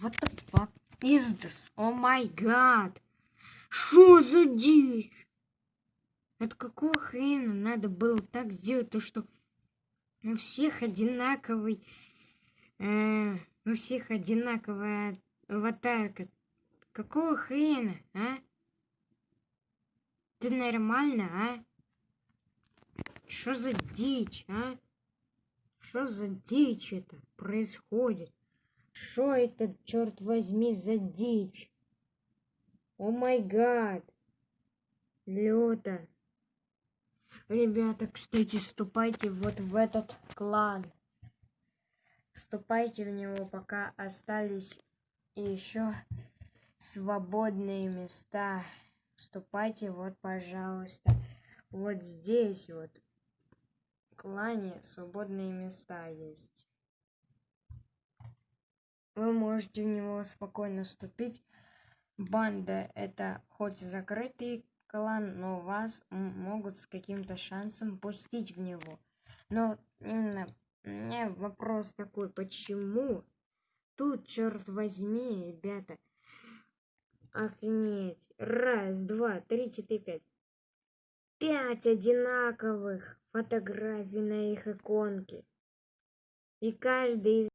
What the fuck is this? О май гад! Что за дичь? Это какого хрена надо было так сделать, то что у всех одинаковый, э, у всех одинаковая аватарка. Какого хрена, а? Ты нормально, а? Что за дичь, а? Что за дичь это происходит? Что это, черт возьми, за дичь? О май гад! Люто. Ребята, кстати, вступайте вот в этот клан. Вступайте в него, пока остались еще свободные места. Вступайте, вот, пожалуйста. Вот здесь вот в клане свободные места есть. Вы можете в него спокойно вступить. Банда это хоть закрытый клан, но вас могут с каким-то шансом пустить в него. Но именно меня вопрос такой, почему тут, черт возьми, ребята, охренеть, раз, два, три, четыре, пять, пять одинаковых фотографий на их иконке. И каждый из